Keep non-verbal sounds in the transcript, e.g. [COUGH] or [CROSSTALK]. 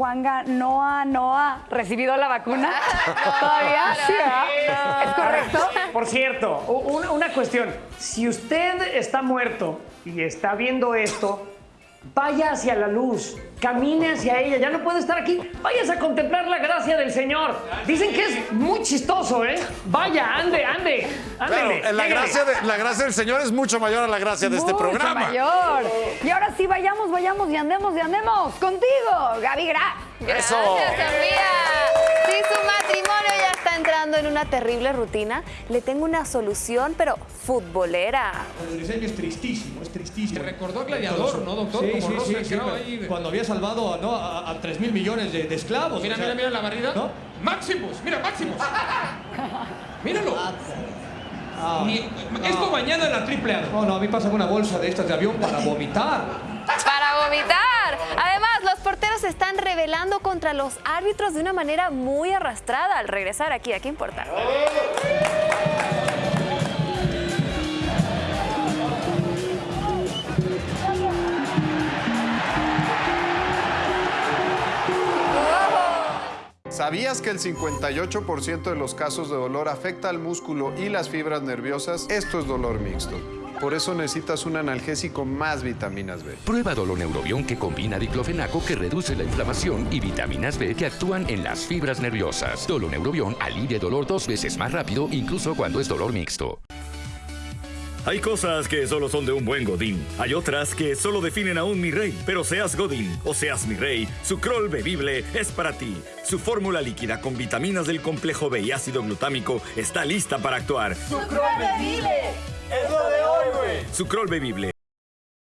Juanga no ha, no ha recibido la vacuna [LAUGHS] todavía. Sí. ¿Es correcto? Por cierto, una cuestión. Si usted está muerto y está viendo esto, vaya hacia la luz, camine hacia ella. Ya no puede estar aquí. Vayas a contemplar la gracia del Señor. Dicen que es muy chistoso, ¿eh? Vaya, ande, ande. Claro, la gracia, de- la gracia del Señor es mucho mayor a la gracia de este Mucho programa. mayor. Y ahora sí, vayamos, vayamos y andemos y andemos contigo, Gaby Gra. Gracias, Eso. Está entrando en una terrible rutina, le tengo una solución, pero futbolera. El diseño es tristísimo, es tristísimo. Te recordó a Gladiador, ¿no, doctor? Sí, Como sí, sí, ahí. Cuando había salvado ¿no? a, a 3 mil millones de, de esclavos. Mira, o sea, mira, mira la barrida. ¿no? Maximus, mira, Maximus. [LAUGHS] Míralo. Ah, Ni- esto mañana en la triple A. No, no, a mí pasa una bolsa de estas de avión para vomitar. Rebelando contra los árbitros de una manera muy arrastrada al regresar aquí. ¿A qué importa? ¿Sabías que el 58% de los casos de dolor afecta al músculo y las fibras nerviosas? Esto es dolor mixto. Por eso necesitas un analgésico más vitaminas B. Prueba Doloneurobión que combina diclofenaco que reduce la inflamación y vitaminas B que actúan en las fibras nerviosas. Doloneurobión alivia el dolor dos veces más rápido, incluso cuando es dolor mixto. Hay cosas que solo son de un buen Godín. Hay otras que solo definen a un mi rey. Pero seas Godín o seas mi rey, su crol bebible es para ti. Su fórmula líquida con vitaminas del complejo B y ácido glutámico está lista para actuar. Su crol bebible Su crol bebible